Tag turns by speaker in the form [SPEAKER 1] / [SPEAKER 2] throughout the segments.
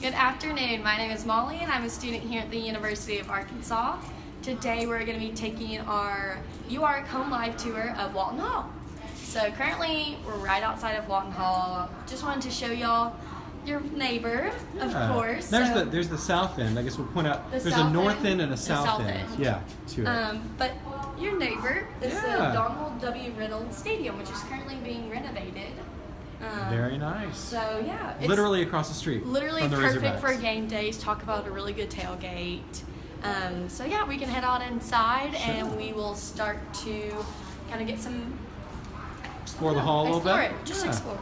[SPEAKER 1] Good afternoon. My name is Molly and I'm a student here at the University of Arkansas. Today we're going to be taking our UARK Home Live tour of Walton Hall. So currently we're right outside of Walton Hall. Just wanted to show y'all your neighbor, of
[SPEAKER 2] Yeah.
[SPEAKER 1] course.
[SPEAKER 2] There's
[SPEAKER 1] So,
[SPEAKER 2] the there's the south end. I guess we'll point out
[SPEAKER 1] The
[SPEAKER 2] there's a north
[SPEAKER 1] end,
[SPEAKER 2] end, and a south,
[SPEAKER 1] south
[SPEAKER 2] end.
[SPEAKER 1] end.
[SPEAKER 2] Yeah, to it.
[SPEAKER 1] um, but your neighbor is
[SPEAKER 2] Yeah.
[SPEAKER 1] the Donald W. Reynolds Stadium, which is currently being renovated. Um,
[SPEAKER 2] Very nice.
[SPEAKER 1] So yeah, it's
[SPEAKER 2] Literally across the street.
[SPEAKER 1] literally
[SPEAKER 2] from the
[SPEAKER 1] perfect for game days. Talk about a really good tailgate. Um, so yeah, we can head on inside and we will start to kind of get some
[SPEAKER 2] Explore the hall a little
[SPEAKER 1] explore
[SPEAKER 2] bit.
[SPEAKER 1] It. Just
[SPEAKER 2] Yeah.
[SPEAKER 1] explore.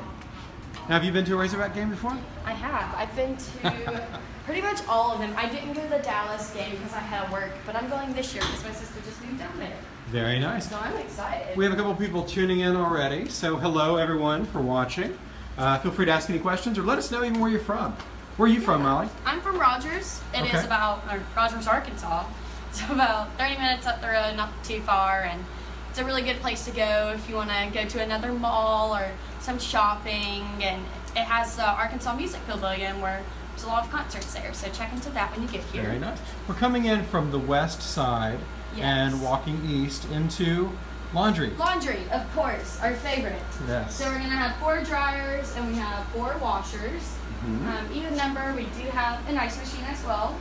[SPEAKER 2] Now, have you been to a Razorback game before?
[SPEAKER 1] I have. I've been to pretty much all of them. I didn't go to the Dallas game because I had work, but I'm going this year because my sister just moved down there.
[SPEAKER 2] Very nice.
[SPEAKER 1] So I'm excited.
[SPEAKER 2] We have a couple people tuning in already. So hello everyone for watching. Uh, feel free to ask any questions or let us know even where you're from. Where are you from, Molly?
[SPEAKER 1] I'm from Rogers. It is
[SPEAKER 2] Okay.
[SPEAKER 1] about or Rogers, Arkansas. It's about 30 minutes up the road, not too far, and it's a really good place to go if you want to go to another mall or some shopping. And it has the Arkansas Music Pavilion where there's a lot of concerts there. So check into that when you get here.
[SPEAKER 2] Very nice. We're coming in from the west side and walking east into laundry.
[SPEAKER 1] Laundry, of course, our favorite.
[SPEAKER 2] Yes.
[SPEAKER 1] So we're gonna have four dryers and we have four washers.
[SPEAKER 2] Mhm.
[SPEAKER 1] Um, even number, we do have an ice machine as well.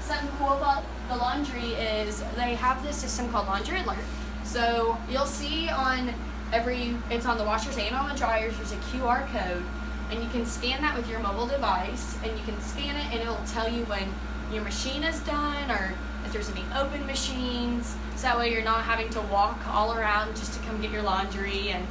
[SPEAKER 1] Something cool about the laundry is they have this system called Laundry Alert. So you'll see on every, it's on the washers and on the dryers, there's a QR code. And you can scan that with your mobile device and you can scan it and it'll tell you when your machine is done or if there's any open machines. So that way you're not having to walk all around just to come get your laundry and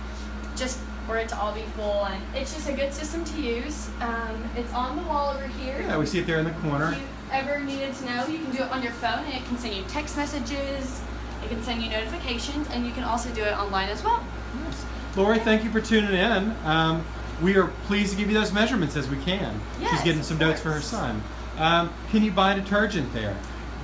[SPEAKER 1] just for it to all be full. And it's just a good system to use. Um, it's on the wall over here.
[SPEAKER 2] Yeah, we see it there in the corner.
[SPEAKER 1] If you ever needed to know, you can do it on your phone and it can send you text messages, it can send you notifications, and you can also do it online as well.
[SPEAKER 2] Yes. Lori, thank you for tuning in. Um, we are pleased to give you those measurements as we can. She's getting some notes for her son. Um, can you buy detergent there?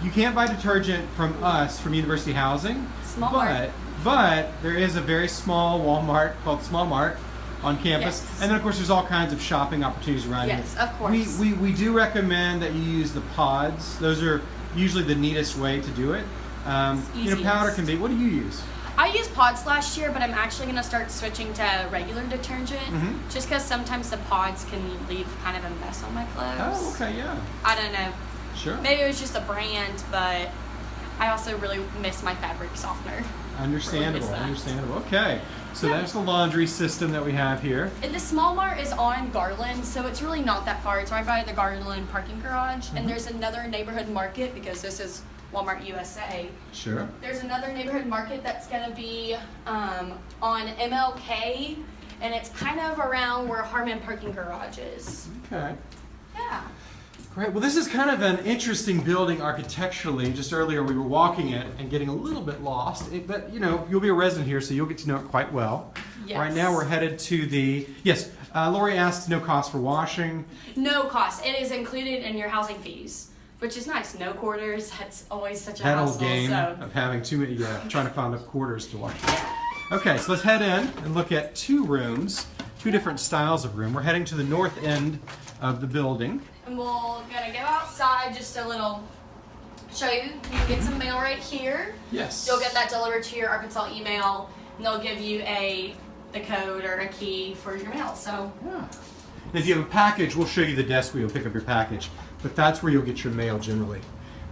[SPEAKER 2] You can't buy detergent from us from University Housing,
[SPEAKER 1] Small
[SPEAKER 2] but
[SPEAKER 1] Mart.
[SPEAKER 2] but there is a very small Walmart called Small Mart on campus,
[SPEAKER 1] Yes.
[SPEAKER 2] and then of course there's all kinds of shopping opportunities around here.
[SPEAKER 1] Yes, of course.
[SPEAKER 2] We, we we do recommend that you use the pods. Those are usually the neatest way to do it. Um, you know, powder can be. What do you use?
[SPEAKER 1] I used pods last year, but I'm actually going to start switching to regular detergent
[SPEAKER 2] Mhm.
[SPEAKER 1] just because sometimes the pods can leave kind of a mess on my clothes.
[SPEAKER 2] Oh, okay, yeah,
[SPEAKER 1] I don't know.
[SPEAKER 2] sure.
[SPEAKER 1] Maybe it was just a brand, but I also really miss my fabric softener.
[SPEAKER 2] Understandable,
[SPEAKER 1] that.
[SPEAKER 2] understandable. Okay, so
[SPEAKER 1] Yeah.
[SPEAKER 2] that's the laundry system that we have here.
[SPEAKER 1] And the small mart is on Garland, so it's really not that far. It's right by the Garland parking garage.
[SPEAKER 2] Mm-hmm.
[SPEAKER 1] And there's another neighborhood market because this is Walmart USA.
[SPEAKER 2] Sure.
[SPEAKER 1] There's another neighborhood market that's gonna be um, on MLK, and it's kind of around where Harmon Parking Garage is.
[SPEAKER 2] Okay.
[SPEAKER 1] Yeah.
[SPEAKER 2] Great. Well, this is kind of an interesting building architecturally. Just earlier, we were walking it and getting a little bit lost. It, but you know, you'll be a resident here, so you'll get to know it quite well.
[SPEAKER 1] Yes.
[SPEAKER 2] Right now, we're headed to the yes. Uh, Lori asked no cost for washing.
[SPEAKER 1] No cost. It is included in your housing fees, which is nice. No quarters. That's always such a
[SPEAKER 2] That
[SPEAKER 1] hassle.
[SPEAKER 2] old game
[SPEAKER 1] So
[SPEAKER 2] of having too many, yeah, trying to find the quarters to wash. Okay, so let's head in and look at two rooms, two different styles of room. We're heading to the north end of the building.
[SPEAKER 1] And we're gonna go outside just a little, show you. You can get some mail right here.
[SPEAKER 2] Yes.
[SPEAKER 1] You'll get that delivered to your Arkansas email, and they'll give you a the code or a key for your mail. So
[SPEAKER 2] Yeah. And if you have a package, we'll show you the desk where you'll pick up your package. But that's where you'll get your mail generally.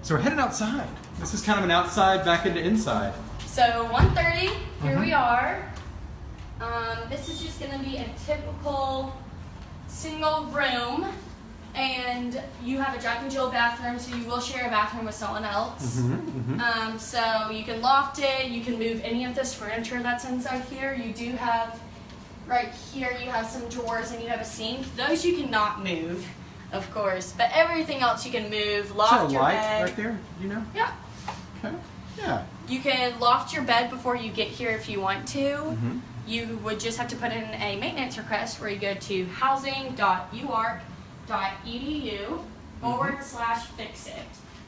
[SPEAKER 2] So we're headed outside. This is kind of an outside back into inside.
[SPEAKER 1] so 1:30. Here we are. Um, this is just gonna be a typical single room. And you have a Jack and Jill bathroom, so you will share a bathroom with someone else.
[SPEAKER 2] Mm-hmm.
[SPEAKER 1] Um, so you can loft it, you can move any of this furniture that's inside here. You do have, right here, you have some drawers and you have a sink. Those you cannot move, of course, but everything else you can move. Loft your
[SPEAKER 2] light
[SPEAKER 1] bed.
[SPEAKER 2] right there? You know?
[SPEAKER 1] Yeah.
[SPEAKER 2] Okay. Yeah.
[SPEAKER 1] You can loft your bed before you get here if you want to.
[SPEAKER 2] Mhm.
[SPEAKER 1] You would just have to put in a maintenance request where you go to housing.uark.edu forward slash fix it.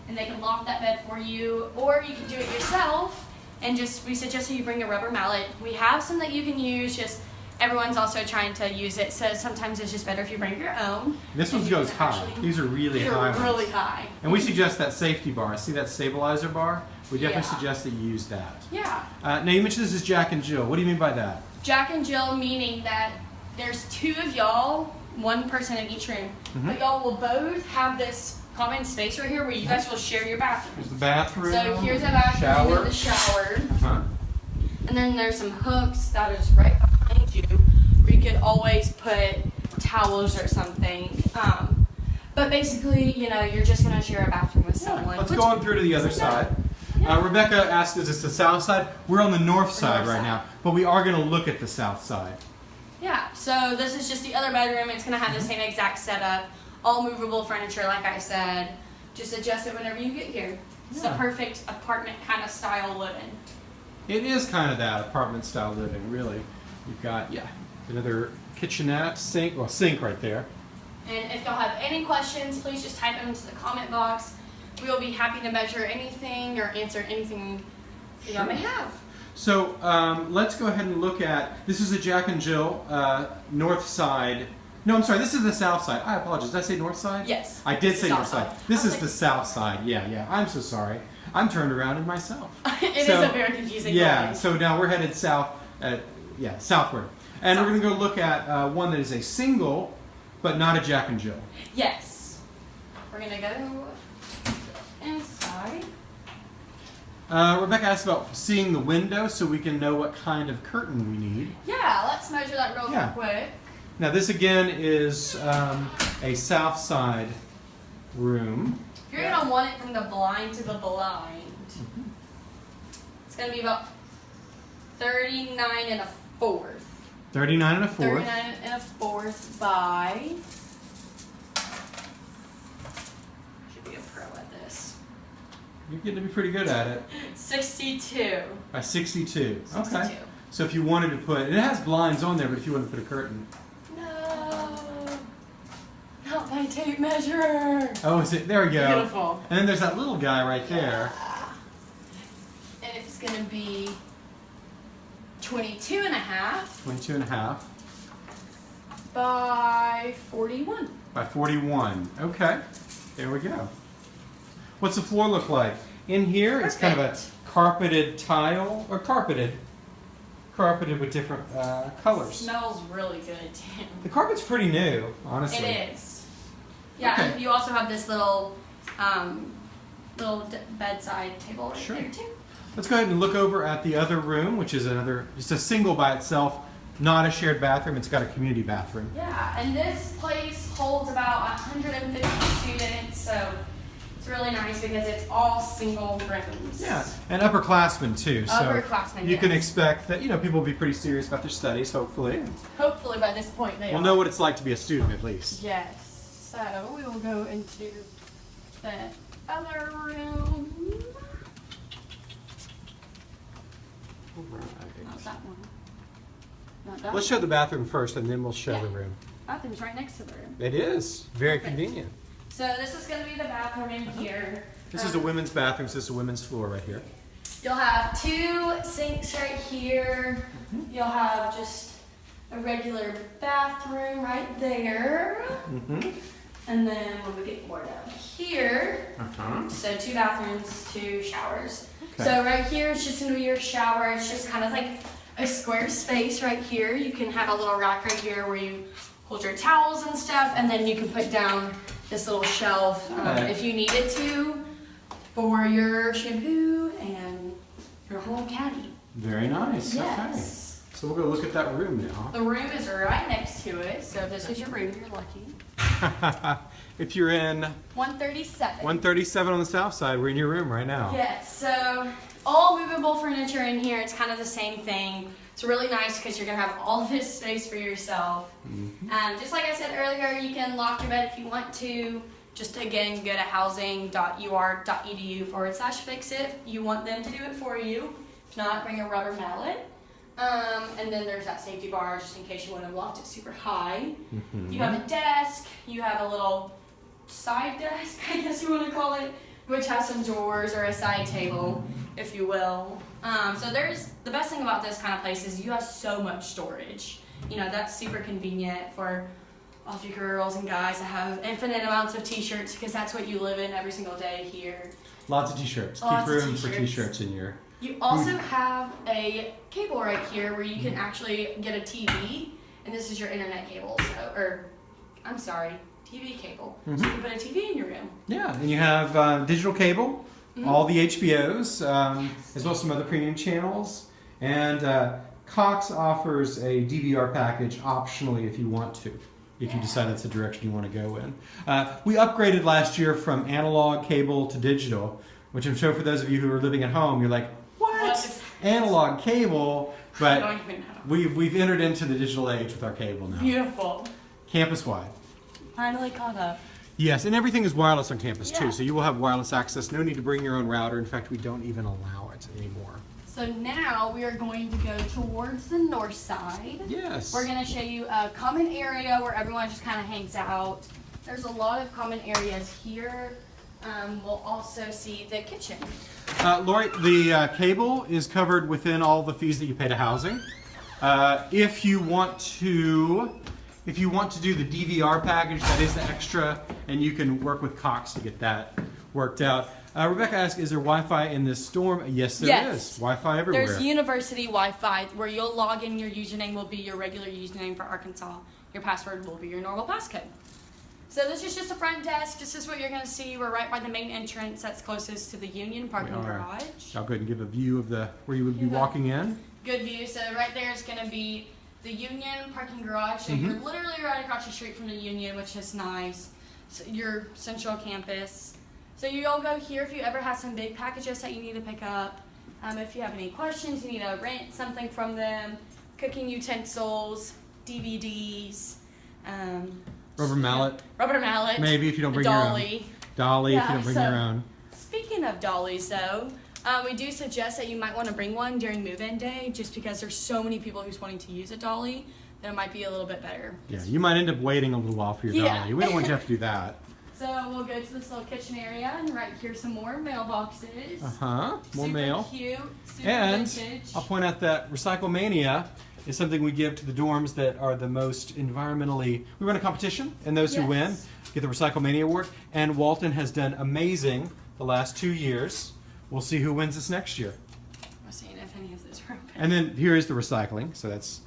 [SPEAKER 1] And they can loft that bed for you, or you can do it yourself and just, we suggest that you bring a rubber mallet. We have some that you can use, just everyone's also trying to use it, so sometimes it's just better if you bring your own.
[SPEAKER 2] This one goes high.
[SPEAKER 1] actually-
[SPEAKER 2] These are really high.
[SPEAKER 1] really high.
[SPEAKER 2] And we suggest that safety bar. See that stabilizer bar? We definitely
[SPEAKER 1] Yeah.
[SPEAKER 2] suggest that you use that.
[SPEAKER 1] Yeah.
[SPEAKER 2] Uh, now you mentioned this is Jack and Jill. What do you mean by that?
[SPEAKER 1] Jack and Jill meaning that there's two of y'all, one person in each room,
[SPEAKER 2] Mhm.
[SPEAKER 1] but y'all will both have this common space right here where you guys will share your bathroom.
[SPEAKER 2] There's the bathroom.
[SPEAKER 1] So here's a bathroom
[SPEAKER 2] shower.
[SPEAKER 1] and the shower.
[SPEAKER 2] Uh-huh.
[SPEAKER 1] And then there's some hooks that is right behind you where you could always put towels or something. Um, but basically, you know, you're just gonna share a bathroom with someone.
[SPEAKER 2] Let's go on through to the other side.
[SPEAKER 1] Yeah.
[SPEAKER 2] Uh, Rebecca asked, is this the south side? We're on the north side
[SPEAKER 1] north
[SPEAKER 2] right
[SPEAKER 1] side.
[SPEAKER 2] now, but we are going to look at the south side.
[SPEAKER 1] Yeah, so this is just the other bedroom. It's gonna have the same exact setup, all movable furniture, like I said. Just adjust it whenever you get here. It's the
[SPEAKER 2] Yeah.
[SPEAKER 1] perfect apartment kind of style living.
[SPEAKER 2] It is kind of that apartment style living, really. You've got, yeah, another kitchenette, sink, well, sink right there.
[SPEAKER 1] And if y'all have any questions, please just type them into the comment box. We will be happy to measure anything or answer anything that y'all may have.
[SPEAKER 2] So um, let's go ahead and look at, this is a Jack and Jill uh, north side. No, I'm sorry, this is the south side. I apologize. Did I say north side?
[SPEAKER 1] Yes.
[SPEAKER 2] I did say north side.
[SPEAKER 1] side.
[SPEAKER 2] This is
[SPEAKER 1] like-
[SPEAKER 2] the south side. Yeah, yeah. I'm so sorry. I'm turned around in myself.
[SPEAKER 1] It is
[SPEAKER 2] So-
[SPEAKER 1] a very confusing
[SPEAKER 2] Yeah,
[SPEAKER 1] building.
[SPEAKER 2] so now we're headed south, uh, yeah, southward. And we're going to go look at uh, one that is a single, but not a Jack and Jill.
[SPEAKER 1] Yes. We're gonna go inside.
[SPEAKER 2] Uh, Rebecca asked about seeing the window so we can know what kind of curtain we need.
[SPEAKER 1] Yeah, let's measure that real
[SPEAKER 2] Yeah.
[SPEAKER 1] quick.
[SPEAKER 2] Now, this again is um, a south side room.
[SPEAKER 1] You're gonna want it from the blind to the blind. It's gonna be about 39 and a fourth.
[SPEAKER 2] 39 and a fourth.
[SPEAKER 1] 39 and a fourth by. Should be a pro at this.
[SPEAKER 2] You're getting to be pretty good at it.
[SPEAKER 1] 62.
[SPEAKER 2] By 62.
[SPEAKER 1] 62.
[SPEAKER 2] Okay. So if you wanted to put, it has blinds on there, but if you wanted to put a curtain.
[SPEAKER 1] No. Not my tape measure.
[SPEAKER 2] Oh, is it? There we go.
[SPEAKER 1] Beautiful.
[SPEAKER 2] And then there's that little guy right there.
[SPEAKER 1] And it's gonna be 22 and a half
[SPEAKER 2] 22 and a half
[SPEAKER 1] by 41.
[SPEAKER 2] by 41. Okay. There we go. What's the floor look like? In here, it's kind of a carpeted tile, or carpeted. Carpeted with different uh, colors.
[SPEAKER 1] Smells really good too.
[SPEAKER 2] The carpet's pretty new, honestly.
[SPEAKER 1] It is. Yeah,
[SPEAKER 2] Okay.
[SPEAKER 1] and you also have this little, um, little d- bedside table right
[SPEAKER 2] Sure.
[SPEAKER 1] there too.
[SPEAKER 2] Let's go ahead and look over at the other room, which is another, just a single by itself, not a shared bathroom. It's got a community bathroom.
[SPEAKER 1] Yeah, and this place holds about 150 students, so it's really nice because it's all single rooms.
[SPEAKER 2] Yeah, and upperclassmen too. So
[SPEAKER 1] Upperclassmen,
[SPEAKER 2] you can expect that you know people will be pretty serious about their studies. Hopefully,
[SPEAKER 1] Hopefully by this point they
[SPEAKER 2] we'll
[SPEAKER 1] are.
[SPEAKER 2] know what it's like to be a student at least.
[SPEAKER 1] Yes. So we will go into the other room. Not that one. Not that
[SPEAKER 2] Let's
[SPEAKER 1] one.
[SPEAKER 2] show the bathroom first, and then we'll show
[SPEAKER 1] Yeah.
[SPEAKER 2] the room.
[SPEAKER 1] Bathroom's right next to the room.
[SPEAKER 2] It is very
[SPEAKER 1] Perfect.
[SPEAKER 2] convenient.
[SPEAKER 1] So this is going to be the bathroom in here.
[SPEAKER 2] This is a
[SPEAKER 1] Um,
[SPEAKER 2] women's bathroom. So this is a women's floor right here.
[SPEAKER 1] You'll have two sinks right here. You'll have just a regular bathroom right there.
[SPEAKER 2] Mm-hmm.
[SPEAKER 1] And then when we get more down here,
[SPEAKER 2] Uh-huh.
[SPEAKER 1] so two bathrooms, two showers.
[SPEAKER 2] Okay.
[SPEAKER 1] So right here is just gonna be your shower. It's just kind of like a square space right here. You can have a little rack right here where you hold your towels and stuff, and then you can put down this little shelf um,
[SPEAKER 2] Okay.
[SPEAKER 1] if you needed to for your shampoo and your whole caddy.
[SPEAKER 2] Very nice.
[SPEAKER 1] Yes.
[SPEAKER 2] Okay. So we'll go look at that room now.
[SPEAKER 1] The room is right next to it, so if this is your room, you're lucky.
[SPEAKER 2] if you're in
[SPEAKER 1] 137.
[SPEAKER 2] 137 on the south side, we're in your room right now.
[SPEAKER 1] Yes, so all movable furniture in here. It's kind of the same thing. It's really nice because you're gonna have all this space for yourself.
[SPEAKER 2] Mhm.
[SPEAKER 1] Um, just like I said earlier, you can lock your bed if you want to. Just again, go to housing.ur.edu forward slash fix it. You want them to do it for you. If not, bring a rubber mallet. Um, and then there's that safety bar just in case you want to loft it super high.
[SPEAKER 2] Mhm.
[SPEAKER 1] You have a desk, you have a little side desk, I guess you want to call it, which has some drawers or a side table, if you will. Um, so there's the best thing about this kind of place is you have so much storage. you know, that's super convenient for all of you girls and guys to have infinite amounts of t-shirts because that's what you live in every single day here.
[SPEAKER 2] Lots of t-shirts. Keep room for
[SPEAKER 1] t-shirts.
[SPEAKER 2] t-shirts in your.
[SPEAKER 1] You also have a cable right here where you can actually get a TV, and this is your internet cable. So, or I'm sorry, TV cable. So you can put a TV in your room.
[SPEAKER 2] Yeah, and you have uh, digital cable,
[SPEAKER 1] Mhm.
[SPEAKER 2] all the HBOs, um, as well as some other premium channels. And uh, Cox offers a DVR package optionally if you want to, if you decide that's the direction you want to go in. Uh, we upgraded last year from analog cable to digital, which I'm sure for those of you who are living at home, you're like, what?
[SPEAKER 1] What
[SPEAKER 2] Analog cable, but
[SPEAKER 1] don't even know.
[SPEAKER 2] we've, we've entered into the digital age with our cable now,
[SPEAKER 1] Beautiful.
[SPEAKER 2] campus wide.
[SPEAKER 1] Finally caught up.
[SPEAKER 2] Yes, and everything is wireless on campus
[SPEAKER 1] Yeah.
[SPEAKER 2] too, so you will have wireless access. No need to bring your own router. In fact, we don't even allow it anymore.
[SPEAKER 1] So now we are going to go towards the north side.
[SPEAKER 2] Yes.
[SPEAKER 1] We're gonna show you a common area where everyone just kind of hangs out. There's a lot of common areas here. Um, we'll also see the kitchen.
[SPEAKER 2] Uh, Lori, the uh, cable is covered within all the fees that you pay to housing. Uh, if you want to, if you want to do the DVR package, that is the extra, and you can work with Cox to get that worked out. Uh, Rebecca asked, "Is there Wi-Fi in this storm?" Yes, there is.
[SPEAKER 1] Yes.
[SPEAKER 2] Wi-Fi everywhere.
[SPEAKER 1] There's university Wi-Fi where you'll log in. Your username will be your regular username for Arkansas. Your password will be your normal passcode. So this is just a front desk. This is what you're gonna see. We're right by the main entrance that's closest to the Union parking garage.
[SPEAKER 2] I'll go ahead and give a view of the where you would be walking in.
[SPEAKER 1] Good view. So right there is gonna be the Union parking garage. So you're literally right across the street from the Union, which is nice. So your central campus. So you'll go here if you ever have some big packages that you need to pick up. Um, if you have any questions, you need to rent something from them, cooking utensils, DVDs, um,
[SPEAKER 2] Rubber mallet,
[SPEAKER 1] rubber mallet,
[SPEAKER 2] maybe if you don't bring your own.
[SPEAKER 1] dolly.
[SPEAKER 2] Dolly, if you don't bring
[SPEAKER 1] so-
[SPEAKER 2] your own.
[SPEAKER 1] Speaking of dollies, though, uh, we do suggest that you might want to bring one during move-in day, just because there's so many people who's wanting to use a dolly that it might be a little bit better.
[SPEAKER 2] Yeah, you might end up waiting a little while for your
[SPEAKER 1] Yeah.
[SPEAKER 2] dolly. We don't want you to have to do that.
[SPEAKER 1] So we'll go to this little kitchen area, and right here some more mailboxes.
[SPEAKER 2] Uh huh. More
[SPEAKER 1] super
[SPEAKER 2] mail.
[SPEAKER 1] Cute. Super
[SPEAKER 2] And
[SPEAKER 1] vintage.
[SPEAKER 2] I'll point out that Recycle Mania is something we give to the dorms that are the most environmentally. We run a competition, and those who win get the Recycle Mania award. And Walton has done amazing the last two years. We'll see who wins this next year.
[SPEAKER 1] I'm seeing if any of those are open.
[SPEAKER 2] And then here is the recycling, so that's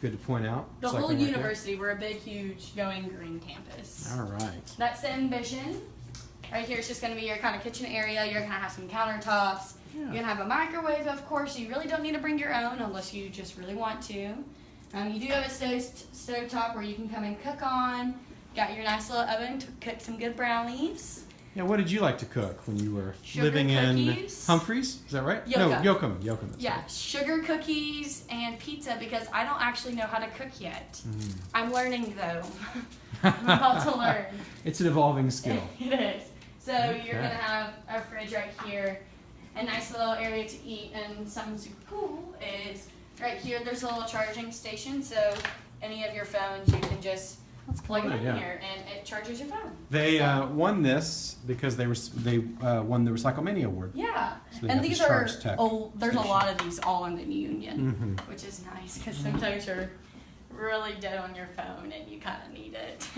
[SPEAKER 2] good to point out.
[SPEAKER 1] the
[SPEAKER 2] Recycling
[SPEAKER 1] whole
[SPEAKER 2] right there.
[SPEAKER 1] university, we're a big, huge, going green campus.
[SPEAKER 2] All right.
[SPEAKER 1] That's the envision. Right here is just going to be your kind of kitchen area. You're going to have some countertops.
[SPEAKER 2] Yeah.
[SPEAKER 1] You're going to have a microwave, of course. You really don't need to bring your own unless you just really want to. Um, you do have a stove, stove top where you can come and cook on. Got your nice little oven to cook some good brownies.
[SPEAKER 2] Yeah, what did you like to cook when you were
[SPEAKER 1] Sugar
[SPEAKER 2] living in
[SPEAKER 1] cookies.
[SPEAKER 2] Humphreys? Is that right?
[SPEAKER 1] Yoka.
[SPEAKER 2] No, Yoakum. Yoakum.
[SPEAKER 1] Yeah, sugar cookies and pizza because I don't actually know how to cook yet.
[SPEAKER 2] Mm.
[SPEAKER 1] I'm learning though. I'm about to learn.
[SPEAKER 2] It's an evolving skill.
[SPEAKER 1] it is. So
[SPEAKER 2] Okay.
[SPEAKER 1] you're gonna have a fridge right here, a nice little area to eat, and something super cool is right here. There's a little charging station, so any of your phones you can just plug it in
[SPEAKER 2] yeah.
[SPEAKER 1] here, and it charges your phone.
[SPEAKER 2] They
[SPEAKER 1] So-
[SPEAKER 2] uh, won this because they were they uh, won the Recycle Mania Award.
[SPEAKER 1] Yeah,
[SPEAKER 2] So
[SPEAKER 1] and these are oh, there's a lot of these all in the union,
[SPEAKER 2] hmm
[SPEAKER 1] which is nice because sometimes you're really dead on your phone and you kind of need it.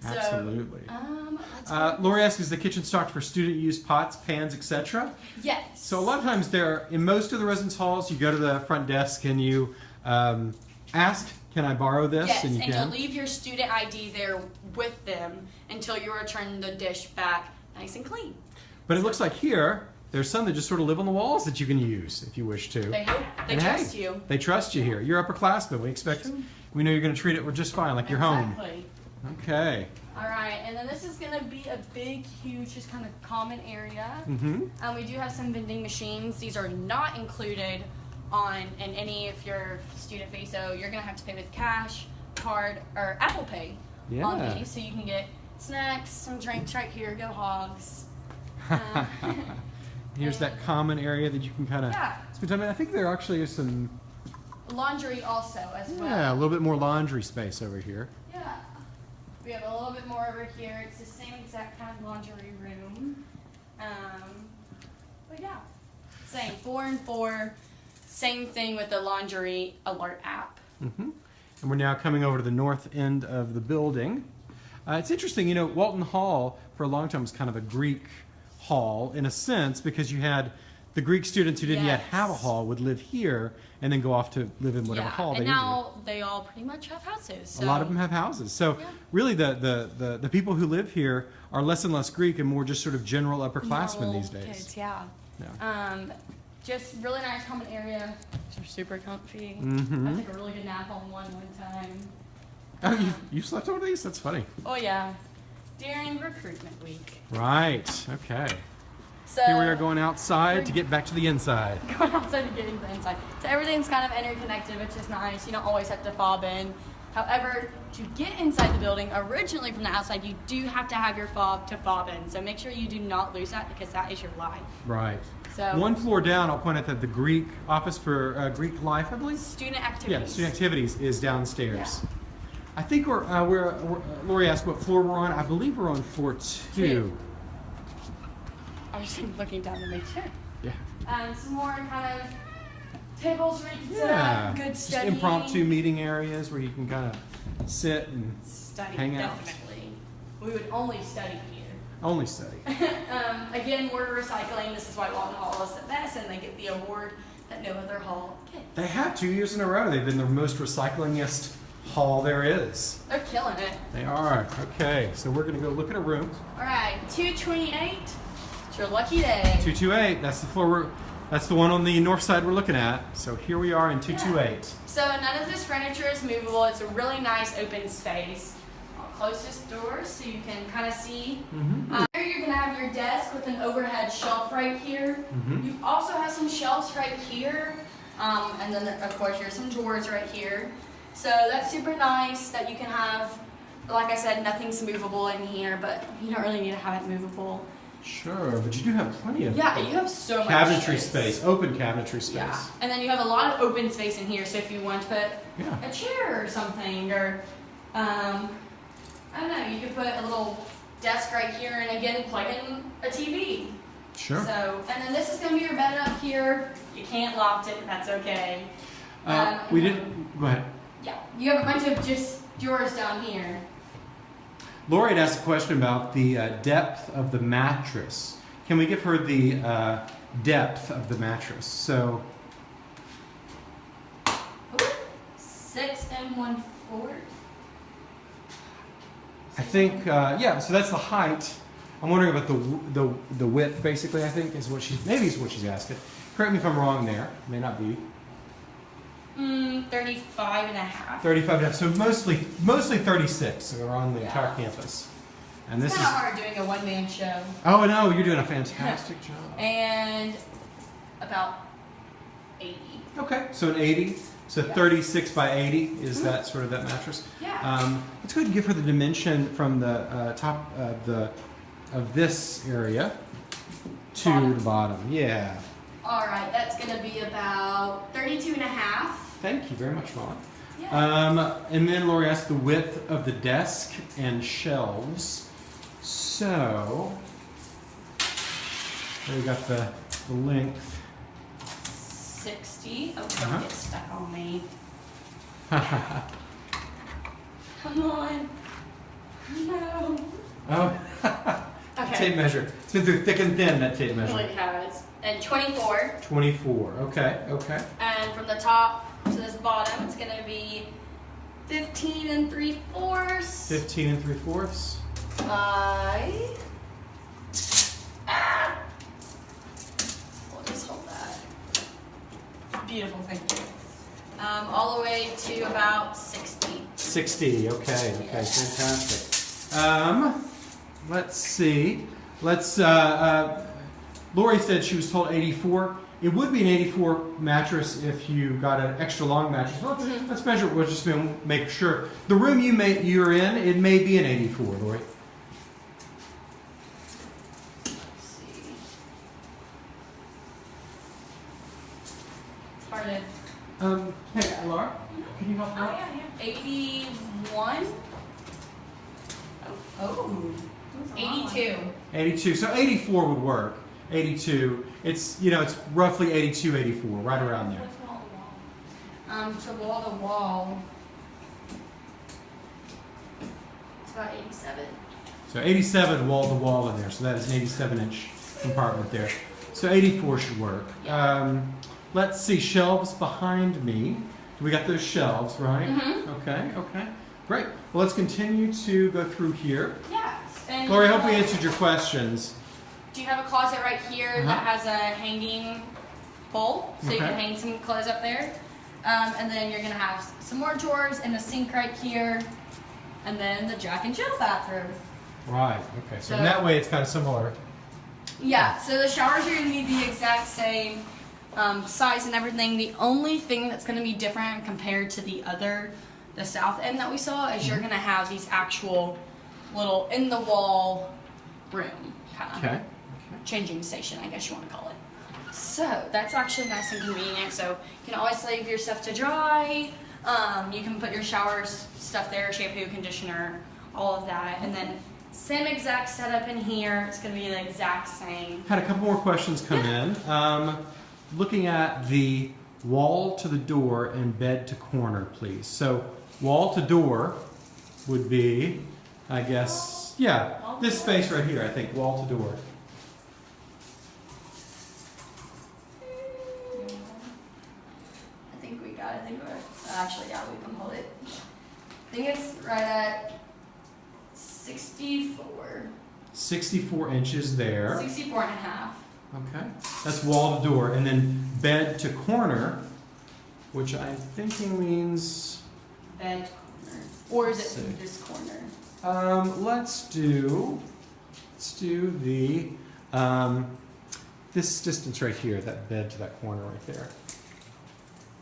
[SPEAKER 1] so,
[SPEAKER 2] Absolutely.
[SPEAKER 1] Um,
[SPEAKER 2] Uh, Lori asks, is the kitchen stocked for student use pots, pans, etc.?
[SPEAKER 1] Yes.
[SPEAKER 2] So a lot of times there, in most of the residence halls, you go to the front desk and you um, ask, "Can I borrow this?"
[SPEAKER 1] Yes,
[SPEAKER 2] and
[SPEAKER 1] and,
[SPEAKER 2] you can.
[SPEAKER 1] you'll leave your student ID there with them until you return the dish back nice and clean.
[SPEAKER 2] But it looks like here, there's some that just sort of live on the walls that you can use if you wish to.
[SPEAKER 1] They hope they
[SPEAKER 2] And hey,
[SPEAKER 1] trust you.
[SPEAKER 2] They trust you here. You're upperclassmen. We expect, we know you're going to treat it we're just fine, like your home.
[SPEAKER 1] Exactly.
[SPEAKER 2] Okay.
[SPEAKER 1] All right, and then this is gonna be a big, huge, just kind of common area.
[SPEAKER 2] Mm-hmm.
[SPEAKER 1] Um, we do have some vending machines. These are not included on in any of your student fee, so you're gonna have to pay with cash, card, or Apple Pay yeah. on
[SPEAKER 2] Yeah.
[SPEAKER 1] these, so you can get snacks, some drinks right here. Go Hogs! Uh,
[SPEAKER 2] Here's that common area that you can kind of
[SPEAKER 1] Yeah.
[SPEAKER 2] spend time in. I think there actually is some,
[SPEAKER 1] Laundry also as well.
[SPEAKER 2] yeah, a little bit more laundry space over here.
[SPEAKER 1] Yeah. We have a little bit more over here. It's the same exact kind of laundry room. Um, but yeah, same four and four. Same thing with the laundry alert app.
[SPEAKER 2] hmm And we're now coming over to the north end of the building. Uh, it's interesting, you know, Walton Hall for a long time was kind of a Greek hall in a sense because you had the Greek students who didn't yet have a hall would live here and then go off to live in whatever
[SPEAKER 1] yeah,
[SPEAKER 2] hall they
[SPEAKER 1] and
[SPEAKER 2] needed.
[SPEAKER 1] now they all pretty much have houses.
[SPEAKER 2] A lot of them have houses. So
[SPEAKER 1] Yeah.
[SPEAKER 2] really the, the, the, the people who live here are less and less Greek and more just sort of general upperclassmen
[SPEAKER 1] normal
[SPEAKER 2] these days.
[SPEAKER 1] Kids, yeah.
[SPEAKER 2] Yeah.
[SPEAKER 1] Um, just really nice common area. They're super comfy.
[SPEAKER 2] Mhm.
[SPEAKER 1] I took a really good nap on one one time.
[SPEAKER 2] Oh, you, you slept over these? That's funny.
[SPEAKER 1] Oh yeah, during recruitment week.
[SPEAKER 2] Right. Okay.
[SPEAKER 1] So
[SPEAKER 2] Here we are going outside to get back to the inside.
[SPEAKER 1] going outside to get into the inside. So everything's kind of interconnected, which is nice. You don't always have to fob in. However, to get inside the building, originally from the outside, you do have to have your fob to fob in. So make sure you do not lose that because that is your life.
[SPEAKER 2] Right.
[SPEAKER 1] So
[SPEAKER 2] One floor down, I'll point out that the Greek office for uh, Greek life, I believe.
[SPEAKER 1] student activities.
[SPEAKER 2] Yeah, student activities is downstairs. I think we're, uh, we're, we're uh, Lori asked what floor we're on. I believe we're on floor two.
[SPEAKER 1] Two. I was just looking down to make sure.
[SPEAKER 2] Yeah.
[SPEAKER 1] Um, some more kind of tables where you can sit
[SPEAKER 2] Yeah.
[SPEAKER 1] up, good
[SPEAKER 2] Just impromptu meeting areas where you can kind of sit and
[SPEAKER 1] Study,
[SPEAKER 2] hang out.
[SPEAKER 1] definitely. We would only study here.
[SPEAKER 2] Only study.
[SPEAKER 1] um, again, we're recycling. This is why Walton Hall is the best, and they get the award that no other hall gets.
[SPEAKER 2] They have two years in a row. They've been the most recyclingest hall there is.
[SPEAKER 1] They're killing it.
[SPEAKER 2] They are. Okay, so we're going to go look at a room.
[SPEAKER 1] All right, 228. It's your lucky day.
[SPEAKER 2] 228, that's the floor we're, that's the one on the north side we're looking at. So here we are in 228.
[SPEAKER 1] So none of this furniture is movable. It's a really nice open space. I'll close this door so you can kind of see.
[SPEAKER 2] Mm-hmm.
[SPEAKER 1] Uh, here you're gonna have your desk with an overhead shelf right here.
[SPEAKER 2] Mhm.
[SPEAKER 1] You also have some shelves right here, um, and then of course there's some drawers right here. So that's super nice that you can have. Like I said, nothing's movable in here, but you don't really need to have it movable.
[SPEAKER 2] Sure, but you do have plenty of
[SPEAKER 1] Yeah, you have so much
[SPEAKER 2] cabinetry space, open cabinetry space.
[SPEAKER 1] Yeah, and then you have a lot of open space in here. So if you want to put
[SPEAKER 2] Yeah.
[SPEAKER 1] a chair or something, or um, I don't know, you could put a little desk right here, and again plug in a TV.
[SPEAKER 2] Sure.
[SPEAKER 1] So, and then this is gonna be your bed up here. You can't loft it. That's okay.
[SPEAKER 2] Uh,
[SPEAKER 1] um,
[SPEAKER 2] we didn't, go ahead.
[SPEAKER 1] Yeah, you have a bunch of just drawers down here.
[SPEAKER 2] Lori had asked a question about the uh, depth of the mattress. Can we give her the uh, depth of the mattress? So,
[SPEAKER 1] Ooh, Six and one fourth.
[SPEAKER 2] I think, uh, yeah, so that's the height. I'm wondering about the, the, the width, basically, I think, is what she's, maybe is what she's asking. Correct me if I'm wrong there. May not be.
[SPEAKER 1] Mm, 35 and a half.
[SPEAKER 2] 35 and a half. So mostly, mostly 36 around the
[SPEAKER 1] Yeah.
[SPEAKER 2] entire campus. And
[SPEAKER 1] It's
[SPEAKER 2] this
[SPEAKER 1] kind
[SPEAKER 2] is,
[SPEAKER 1] of hard doing a one man show.
[SPEAKER 2] oh no, you're doing a fantastic job.
[SPEAKER 1] And about 80.
[SPEAKER 2] Okay, so an 80. So
[SPEAKER 1] Yeah.
[SPEAKER 2] 36 by 80 is that sort of that mattress.
[SPEAKER 1] Yeah.
[SPEAKER 2] Um, let's go ahead and give her the dimension from the uh, top of the of this area to
[SPEAKER 1] Bottom.
[SPEAKER 2] the bottom. Yeah.
[SPEAKER 1] All right, that's going to be about 32 and a half.
[SPEAKER 2] Thank you very much, Molly.
[SPEAKER 1] Yeah.
[SPEAKER 2] Um, and then Lori asked the width of the desk and shelves. So we got the, the length.
[SPEAKER 1] 60. Oh, don't
[SPEAKER 2] Uh-huh.
[SPEAKER 1] get stuck on me. Come on. No.
[SPEAKER 2] oh,
[SPEAKER 1] Okay.
[SPEAKER 2] tape measure. It's been through thick and thin, that tape measure.
[SPEAKER 1] Really has. And 24.
[SPEAKER 2] 24. Okay, okay.
[SPEAKER 1] And from the top to this bottom, it's going to be 15 and 3 fourths
[SPEAKER 2] 15 and 3 fourths.
[SPEAKER 1] by. Ah! We'll just hold. Beautiful, thank you. Um, all the way to about 60.
[SPEAKER 2] 60. Okay, okay, fantastic. Um, let's see. Let's. Uh, uh, Lori said she was told 84. It would be an 84 mattress if you got an extra long mattress. Let's,
[SPEAKER 1] Mhm.
[SPEAKER 2] let's measure. We'll just make sure. The room you may you're in, it may be an 84, Lori.
[SPEAKER 1] Let's see. It's hard to.
[SPEAKER 2] Um, hey, Laura, can you help
[SPEAKER 1] Oh,
[SPEAKER 2] out?
[SPEAKER 1] yeah, yeah. 81? Oh. 82.
[SPEAKER 2] 82. So 84 would work. 82. It's you know it's roughly 82, 84, right around there.
[SPEAKER 1] What's wall to wall? Um, to wall to wall. It's about 87.
[SPEAKER 2] So 87 wall to wall in there. So that is an 87 inch compartment there. So 84 should work.
[SPEAKER 1] Yeah.
[SPEAKER 2] Um, let's see, shelves behind me. We got those shelves, right?
[SPEAKER 1] Mhm.
[SPEAKER 2] Okay, okay. Great. Well, let's continue to go through here.
[SPEAKER 1] Yeah. And
[SPEAKER 2] Lori, I hope we answered your questions.
[SPEAKER 1] Do you have a closet right here
[SPEAKER 2] Uh-huh.
[SPEAKER 1] that has a hanging pole, so you can hang some clothes up there? Um, and then you're gonna have some more drawers and a sink right here, and then the Jack and Jill bathroom.
[SPEAKER 2] Right, okay. So, in that way, it's kind of similar.
[SPEAKER 1] Yeah. So the showers are gonna be the exact same um, size and everything. The only thing that's gonna be different compared to the other, the south end that we saw, is you're gonna have these actual little in the wall room kind of.
[SPEAKER 2] Okay.
[SPEAKER 1] changing station, I guess you want to call it. So that's actually nice and convenient. So you can always leave your stuff to dry. Um, you can put your showers stuff there, shampoo, conditioner, all of that, and then same exact setup in here. It's gonna be the exact same.
[SPEAKER 2] Had a couple more questions come in. Um, looking at the wall to the door and bed to corner, please. So, wall to door would be, I guess, yeah, this space right here, I think, wall to door.
[SPEAKER 1] I think we got. it. I think we're oh, actually yeah. We can hold it. I think it's right at 64,
[SPEAKER 2] 64 inches there.
[SPEAKER 1] 64 and a half.
[SPEAKER 2] Okay. That's wall to door. And then bed to corner, which I'm thinking means.
[SPEAKER 1] Bed corner, or is it this corner?
[SPEAKER 2] Um, let's do, let's do the, um, this distance right here, that bed to that corner right there.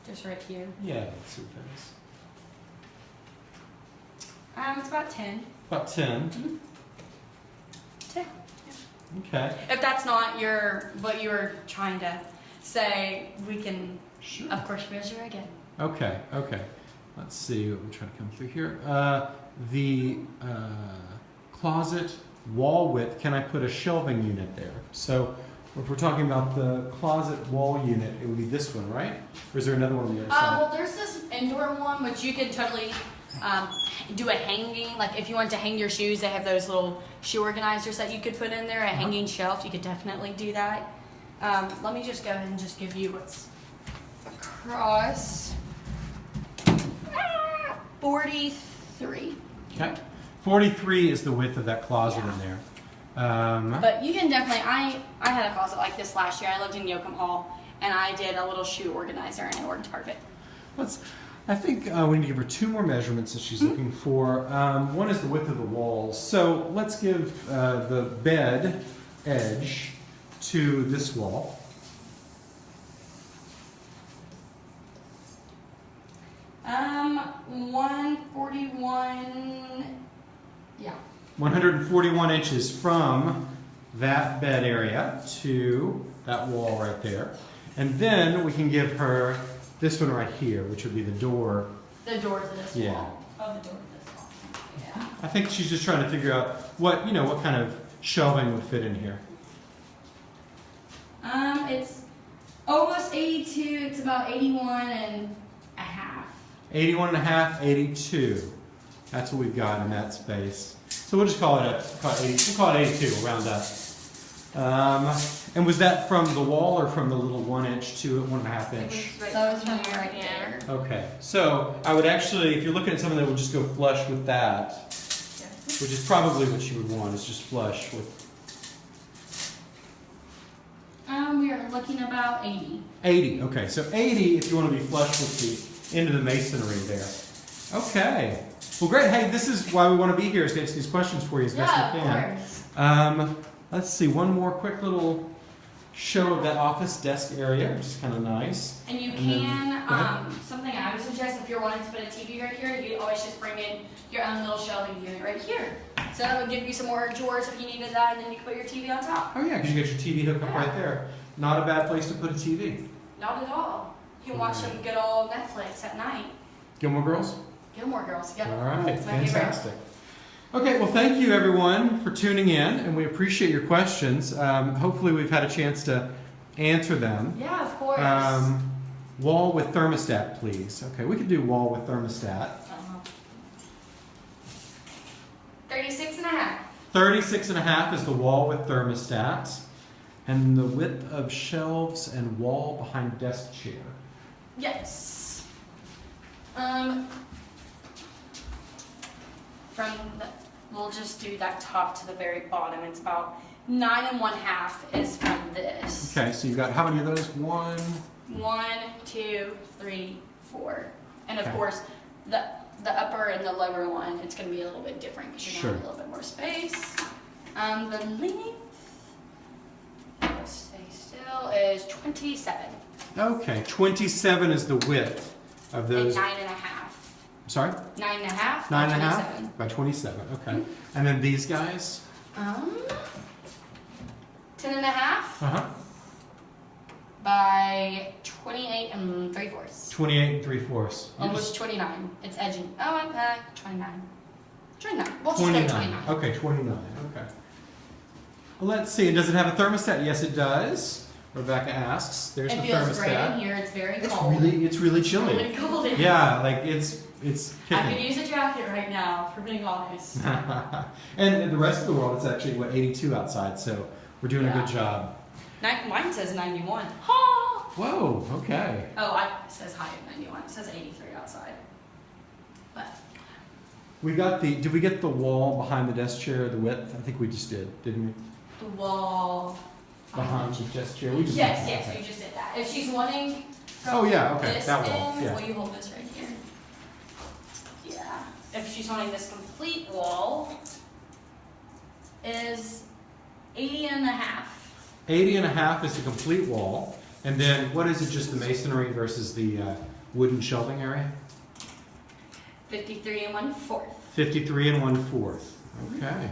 [SPEAKER 1] Just right here.
[SPEAKER 2] Yeah, let's see what that is.
[SPEAKER 1] Um, it's about 10.
[SPEAKER 2] About 10.
[SPEAKER 1] 10.
[SPEAKER 2] Okay.
[SPEAKER 1] If that's not your what you were trying to say, we can
[SPEAKER 2] Sure.
[SPEAKER 1] of course measure again.
[SPEAKER 2] Okay, okay. Let's see what we're trying to come through here. Uh, the uh, closet wall width, can I put a shelving unit there? So if we're talking about the closet wall unit, it would be this one, right? Or is there another one on the other
[SPEAKER 1] Uh,
[SPEAKER 2] side?
[SPEAKER 1] well, there's this indoor one which you can totally um, do a hanging. Like if you want to hang your shoes, they have those little shoe organizers that you could put in there. A
[SPEAKER 2] Uh-huh.
[SPEAKER 1] hanging shelf, you could definitely do that. Um, let me just go ahead and just give you what's across. Ah, Forty-three.
[SPEAKER 2] Okay. 43 is the width of that closet
[SPEAKER 1] Yeah.
[SPEAKER 2] in there. Um,
[SPEAKER 1] But you can definitely. I I had a closet like this last year. I lived in Yoakum Hall, and I did a little shoe organizer in Orange Target.
[SPEAKER 2] let's, I think uh, we need to give her two more measurements that she's looking for. Um, one is the width of the walls. So let's give uh, the bed edge to this wall.
[SPEAKER 1] Um, one forty-one. Yeah.
[SPEAKER 2] 141 inches from that bed area to that wall right there. And then we can give her this one right here, which would be the door.
[SPEAKER 1] The door to this
[SPEAKER 2] Yeah.
[SPEAKER 1] wall. Oh, the door to this wall. Yeah.
[SPEAKER 2] I think she's just trying to figure out what, you know, what kind of shelving would fit in here.
[SPEAKER 1] Um, it's almost eighty-two. It's about 81 and a half.
[SPEAKER 2] 81 and a half, 82. That's what we've got in that space. So we'll just call it a, call it 80, we'll call it 82, we'll round up. Um, and was that from the wall or from the little one inch to one and a half inch?
[SPEAKER 1] That was from right there.
[SPEAKER 2] Okay, so I would actually, if you're looking at something that would just go flush with that, which is probably what you would want, is just flush with
[SPEAKER 1] Um, we are looking about eighty.
[SPEAKER 2] 80. Okay, so 80 if you want to be flush with the end of the masonry there. Okay. Well, great. Hey, this is why we want to be here is to answer these questions for you as best
[SPEAKER 1] Yeah,
[SPEAKER 2] we
[SPEAKER 1] of
[SPEAKER 2] can.
[SPEAKER 1] course.
[SPEAKER 2] Um, let's see, one more quick little show of that office desk area, which is kind of nice.
[SPEAKER 1] And you
[SPEAKER 2] And then-
[SPEAKER 1] can,
[SPEAKER 2] go
[SPEAKER 1] um, something I would suggest if you're wanting to put a TV right here, you always just bring in your own little shelving unit right here. So that would give you some more drawers if you needed that, and then you can put your TV on top.
[SPEAKER 2] Oh, yeah, because you get your TV hook up right there. Not a bad place to put a TV.
[SPEAKER 1] Not at all. You can watch some good old Netflix at night.
[SPEAKER 2] Gilmore Girls?
[SPEAKER 1] Gilmore Girls, yeah.
[SPEAKER 2] All right,
[SPEAKER 1] fantastic. favorite.
[SPEAKER 2] Okay, well, thank you everyone for tuning in, and we appreciate your questions. Um, hopefully, we've had a chance to answer them.
[SPEAKER 1] Yeah, of course.
[SPEAKER 2] Um, wall with thermostat, please. Okay, we could do wall with thermostat.
[SPEAKER 1] Uh-huh. 36 and a half.
[SPEAKER 2] 36 and a half is the wall with thermostat. And the width of shelves and wall behind desk chair.
[SPEAKER 1] Yes. Um, from the, we'll just do that top to the very bottom. It's about nine and one half is from this.
[SPEAKER 2] Okay, so you've got how many of those? One.
[SPEAKER 1] One, two, three, four. And of
[SPEAKER 2] Okay.
[SPEAKER 1] course, the the upper and the lower one, it's going to be a little bit different because you're going to have a little bit more space. Um, the length, stay still, is 27
[SPEAKER 2] Okay, 27 is the width of those.
[SPEAKER 1] and nine and a half.
[SPEAKER 2] Sorry?
[SPEAKER 1] Nine and a half.
[SPEAKER 2] Nine
[SPEAKER 1] by
[SPEAKER 2] and a half
[SPEAKER 1] 27.
[SPEAKER 2] by 27. Okay. And then these guys?
[SPEAKER 1] Um, ten and a half
[SPEAKER 2] Uh huh.
[SPEAKER 1] by 28 and three fourths.
[SPEAKER 2] 28 and 3 fourths.
[SPEAKER 1] Almost 29. It's edging. Oh, I'm back. 29. 29. We'll just
[SPEAKER 2] 29.
[SPEAKER 1] 29.
[SPEAKER 2] Okay, 29. Okay. Well, let's see. Does it have a thermostat? Yes, it does. Rebecca asks. There's
[SPEAKER 1] It
[SPEAKER 2] the
[SPEAKER 1] feels great in here. It's very
[SPEAKER 2] It's
[SPEAKER 1] cold.
[SPEAKER 2] really, it's really
[SPEAKER 1] It's
[SPEAKER 2] chilly.
[SPEAKER 1] really cold in here.
[SPEAKER 2] Yeah, like it's it's
[SPEAKER 1] I could use a jacket right now, for being honest.
[SPEAKER 2] and in the rest of the world, it's actually what 82 outside. So we're doing a good job.
[SPEAKER 1] Ni- Mine says 91. Ha!
[SPEAKER 2] Whoa. Okay.
[SPEAKER 1] Oh, I, it says high at 91. It says 83 outside. But
[SPEAKER 2] We got the. Did we get the wall behind the desk chair? The width? I think we just did, didn't we?
[SPEAKER 1] the wall.
[SPEAKER 2] Behind the desk chair. We just
[SPEAKER 1] Yes, yes, we just did that. If she's wanting
[SPEAKER 2] Oh, yeah, okay,
[SPEAKER 1] this
[SPEAKER 2] that wall,
[SPEAKER 1] end,
[SPEAKER 2] yeah.
[SPEAKER 1] will you hold this right here? If she's wanting this complete wall, is 80 and a half.
[SPEAKER 2] 80 and a half is the complete wall. And then what is it, just the masonry versus the uh, wooden shelving area?
[SPEAKER 1] 53 and one fourth.
[SPEAKER 2] 53 and 1 fourth. Okay,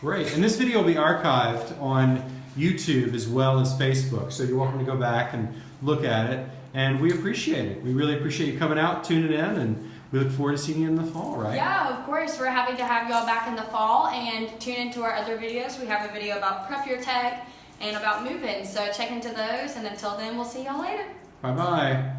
[SPEAKER 2] great. And this video will be archived on YouTube as well as Facebook. So you're welcome to go back and look at it. And we appreciate it. We really appreciate you coming out, tuning in, and we look forward to seeing you in the fall, right?
[SPEAKER 1] Yeah, of course. We're happy to have y'all back in the fall and tune into our other videos. We have a video about prep your tech and about moving. So check into those. And until then, we'll see y'all later.
[SPEAKER 2] Bye bye.